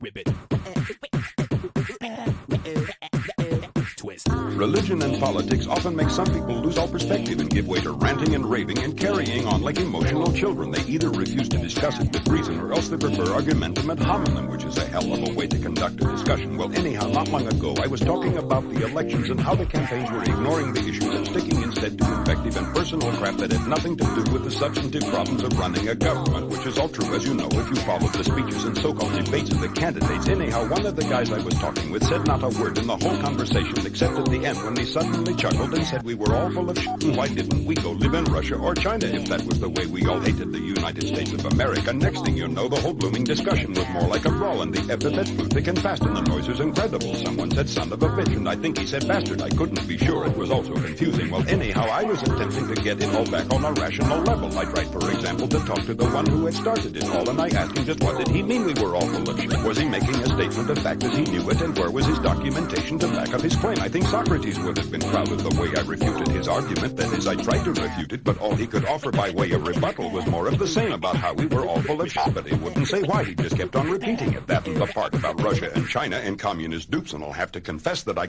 Ribbit. Twist. Religion and politics often make some people lose all perspective and give way to ranting and raving and carrying on like emotional children. They either refuse to discuss it with reason or else they prefer argumentum ad hominem, which is a hell of a way to conduct a discussion. Well, anyhow, not long ago, I was talking about the elections and how the campaigns were ignoring the issues and sticking instead to invective and personal crap that had nothing to do with the substantive problems of running a government, which is all true, as you know, if you followed the speeches and so-called debates of the candidates. Anyhow, one of the guys I was talking with said not a word in the whole conversation except at the end when he suddenly chuckled and said we were all full of shit why didn't we go live in Russia or China if that was the way we all hated the United States of America. Next thing you know, the whole blooming discussion was more like a brawl and the epithet flew thick and fast and the noise was incredible. Someone said son of a bitch and I think he said bastard. I couldn't be sure. It was also confusing. Well, anyhow, I was attempting to get it all back on a rational level. I tried, for example, to talk to the one who had started it all and I asked him just what did he mean we were all full statement fact as he knew it and where was his documentation to back up his claim? I think Socrates would have been proud of the way I refuted his argument. That is, I tried to refute it, but all he could offer by way of rebuttal was more of the same about how we were all full of shit, but he wouldn't say why. He just kept on repeating it. That and the part about Russia and China and communist dupes, and I'll have to confess that I